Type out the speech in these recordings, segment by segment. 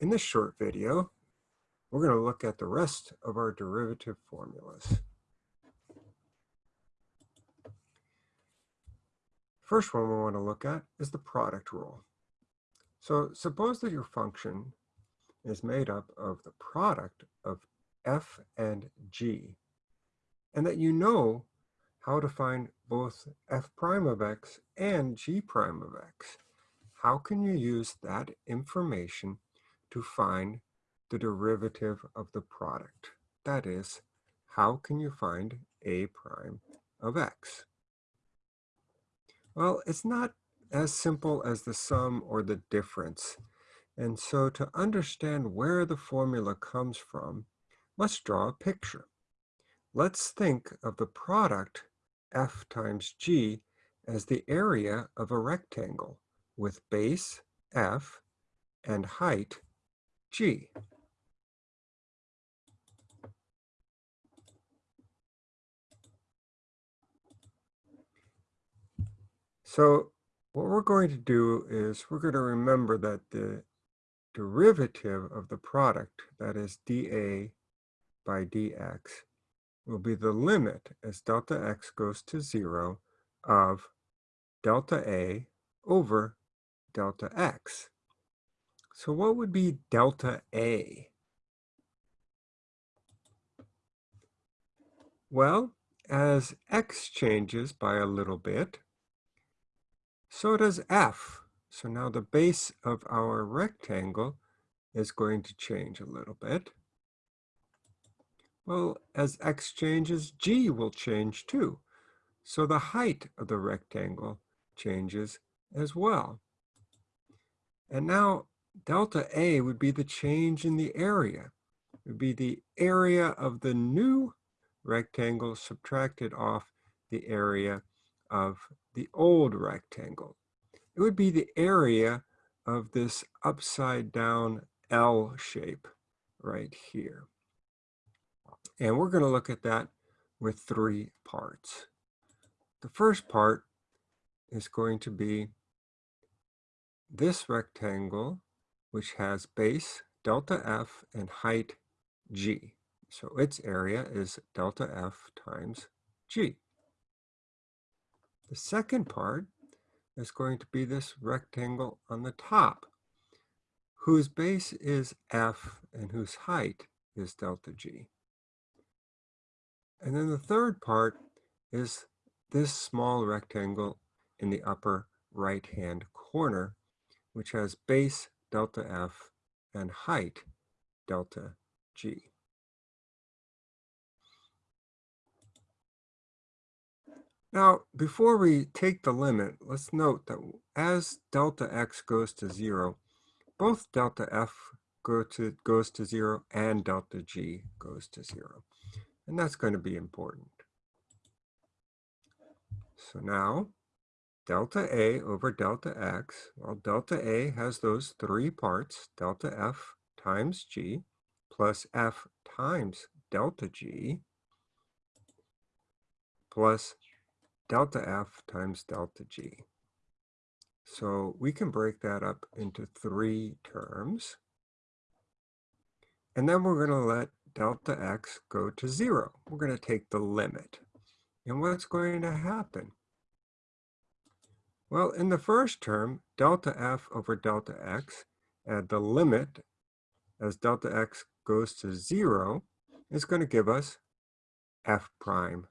In this short video, we're going to look at the rest of our derivative formulas. First one we want to look at is the product rule. So suppose that your function is made up of the product of f and g, and that you know how to find both f prime of x and g prime of x. How can you use that information to find the derivative of the product? That is, how can you find a prime of x? Well, it's not as simple as the sum or the difference. And so to understand where the formula comes from, let's draw a picture. Let's think of the product f times g as the area of a rectangle with base f and height g. So what we're going to do is we're going to remember that the derivative of the product, that is dA by dx, will be the limit as delta x goes to zero of delta A over delta x. So what would be delta A? Well, as x changes by a little bit, so does f. So now the base of our rectangle is going to change a little bit. Well, as x changes, g will change too. So the height of the rectangle changes as well. And now delta A would be the change in the area. It would be the area of the new rectangle subtracted off the area of the old rectangle. It would be the area of this upside down L shape right here. And we're going to look at that with three parts. The first part is going to be this rectangle, which has base delta F and height G. So its area is delta F times G. The second part is going to be this rectangle on the top, whose base is F and whose height is delta G. And then the third part is this small rectangle in the upper right-hand corner, which has base delta F and height delta G. Now, before we take the limit, let's note that as delta x goes to zero, both delta f go to, goes to zero and delta g goes to zero. And that's going to be important. So now delta A over delta X, well, delta A has those three parts, delta F times G plus F times delta G plus delta F times delta G. So we can break that up into three terms. And then we're going to let delta x go to zero. We're going to take the limit. And what's going to happen? Well, in the first term, delta f over delta x, add the limit as delta x goes to zero, is going to give us f prime.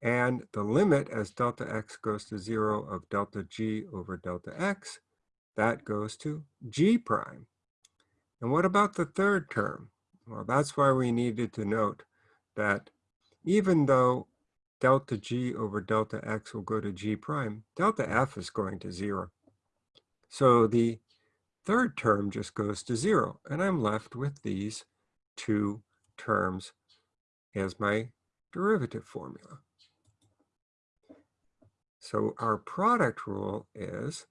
And the limit as delta x goes to zero of delta g over delta x, that goes to g prime. And what about the third term? Well, that's why we needed to note that even though delta g over delta x will go to g prime, delta f is going to zero. So the third term just goes to zero, and I'm left with these two terms as my derivative formula. So our product rule is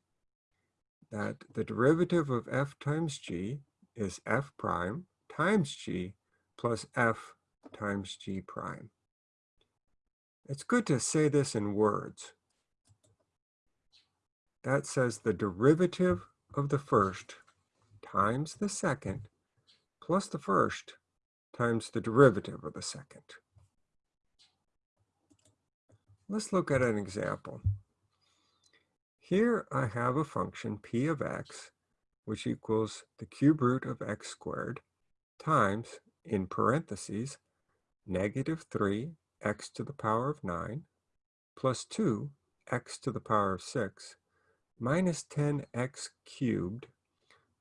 that the derivative of f times g is f prime times g plus f times g prime. It's good to say this in words. That says the derivative of the first times the second plus the first times the derivative of the second. Let's look at an example. Here I have a function p of x, which equals the cube root of x squared times, in parentheses, negative 3 x to the power of 9 plus 2 x to the power of 6 minus 10x cubed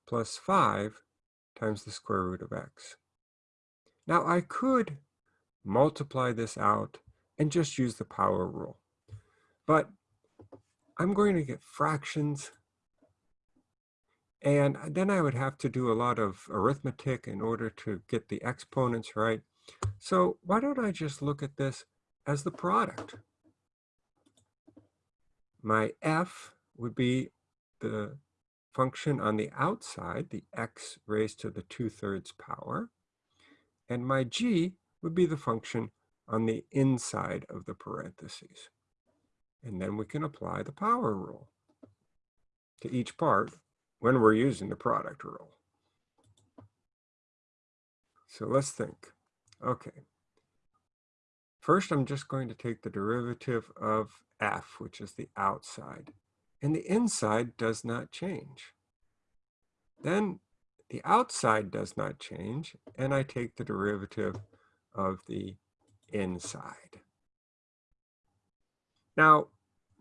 plus 5 times the square root of x. Now I could multiply this out and just use the power rule. But I'm going to get fractions and then I would have to do a lot of arithmetic in order to get the exponents right. So why don't I just look at this as the product? My f would be the function on the outside, the x raised to the 2 thirds power. And my g would be the function on the inside of the parentheses. And then we can apply the power rule to each part when we're using the product rule. So let's think. Okay. First, I'm just going to take the derivative of f, which is the outside. And the inside does not change. Then the outside does not change, and I take the derivative of the inside. Now,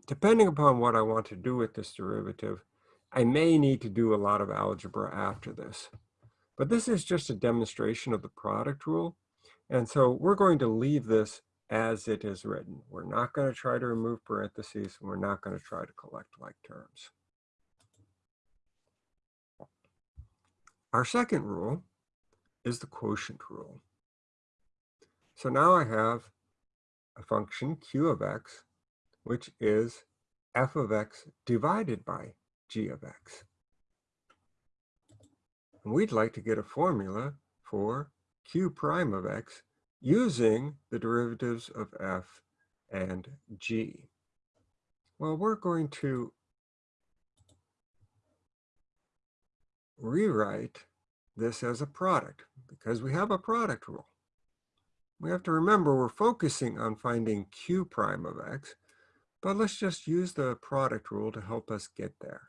depending upon what I want to do with this derivative, I may need to do a lot of algebra after this. But this is just a demonstration of the product rule. And so we're going to leave this as it is written. We're not going to try to remove parentheses. And we're not going to try to collect like terms. Our second rule is the quotient rule. So now I have a function q of x, which is f of x divided by g of x. And we'd like to get a formula for q prime of x using the derivatives of f and g. Well, we're going to rewrite this as a product because we have a product rule. We have to remember we're focusing on finding q prime of x, but let's just use the product rule to help us get there.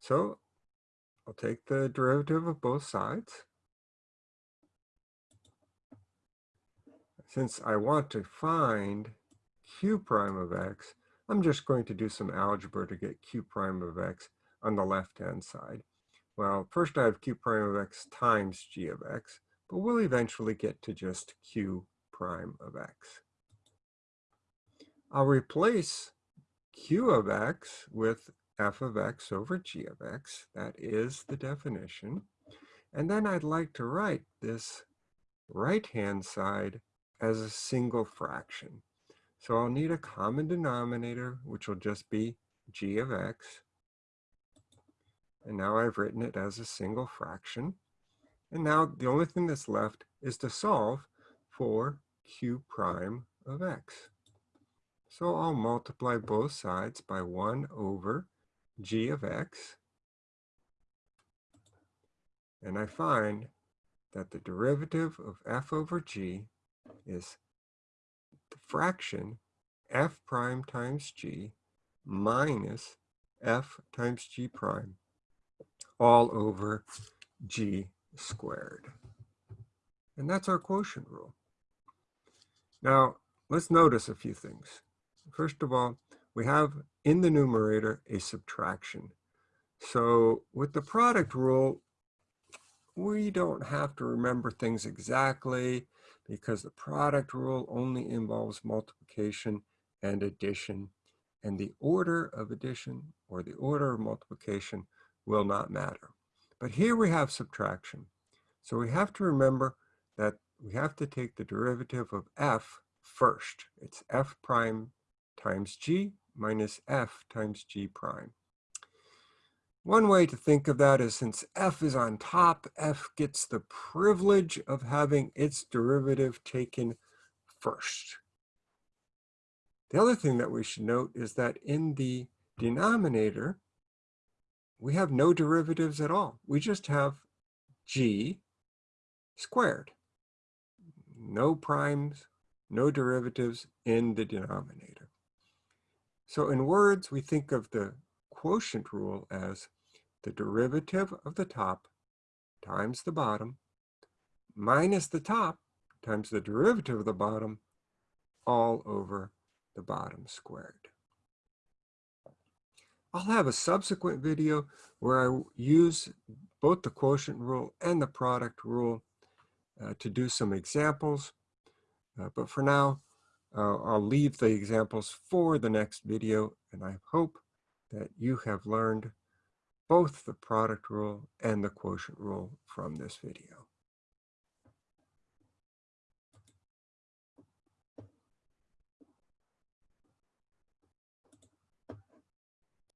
So I'll take the derivative of both sides. Since I want to find q prime of x, I'm just going to do some algebra to get q prime of x on the left-hand side. Well, first I have q prime of x times g of x, but we'll eventually get to just q prime of x. I'll replace q of x with f of x over g of x. That is the definition. And then I'd like to write this right-hand side as a single fraction. So I'll need a common denominator, which will just be g of x. And now I've written it as a single fraction. And now the only thing that's left is to solve for q prime of x. So I'll multiply both sides by 1 over g of x. And I find that the derivative of f over g is the fraction f prime times g minus f times g prime all over g squared. And that's our quotient rule. Now, let's notice a few things. First of all, we have in the numerator a subtraction. So with the product rule, we don't have to remember things exactly because the product rule only involves multiplication and addition and the order of addition or the order of multiplication will not matter. But here we have subtraction. So we have to remember that we have to take the derivative of f first. It's f prime times g minus f times g prime. One way to think of that is since f is on top, f gets the privilege of having its derivative taken first. The other thing that we should note is that in the denominator, we have no derivatives at all. We just have g squared. No primes, no derivatives in the denominator. So in words, we think of the quotient rule as the derivative of the top times the bottom minus the top times the derivative of the bottom all over the bottom squared. I'll have a subsequent video where I use both the quotient rule and the product rule uh, to do some examples. Uh, but for now, uh, I'll leave the examples for the next video, and I hope that you have learned both the product rule and the quotient rule from this video.